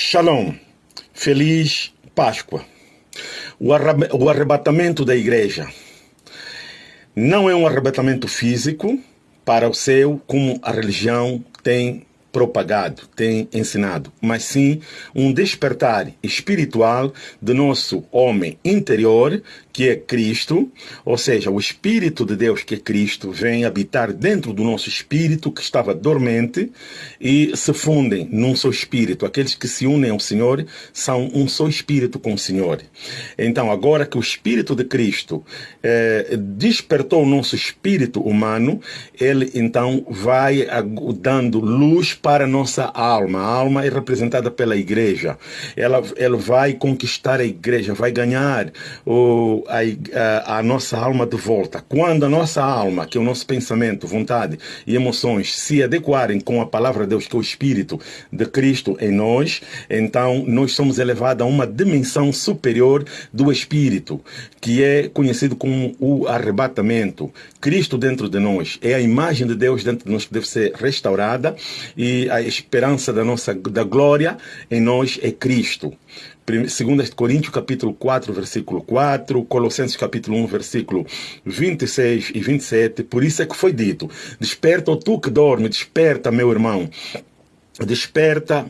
Shalom, feliz Páscoa. O arrebatamento da igreja não é um arrebatamento físico para o céu, como a religião tem propagado, tem ensinado, mas sim um despertar espiritual do nosso homem interior, que é Cristo, ou seja, o Espírito de Deus, que é Cristo, vem habitar dentro do nosso espírito que estava dormente e se fundem num só espírito. Aqueles que se unem ao Senhor são um só espírito com o Senhor. Então, agora que o Espírito de Cristo eh, despertou o nosso espírito humano, ele então vai dando luz para a nossa alma. A alma é representada pela igreja. Ela, ela vai conquistar a igreja, vai ganhar o, a, a, a nossa alma de volta. Quando a nossa alma, que é o nosso pensamento, vontade e emoções, se adequarem com a palavra de Deus, que é o Espírito de Cristo em nós, então nós somos elevados a uma dimensão superior do Espírito, que é conhecido como o arrebatamento. Cristo dentro de nós é a imagem de Deus dentro de nós que deve ser restaurada e a esperança da nossa da glória em nós é Cristo. 2 Coríntios capítulo 4, versículo 4, Colossenses capítulo 1, versículo 26 e 27, por isso é que foi dito, desperta, tu que dorme, desperta, meu irmão, desperta,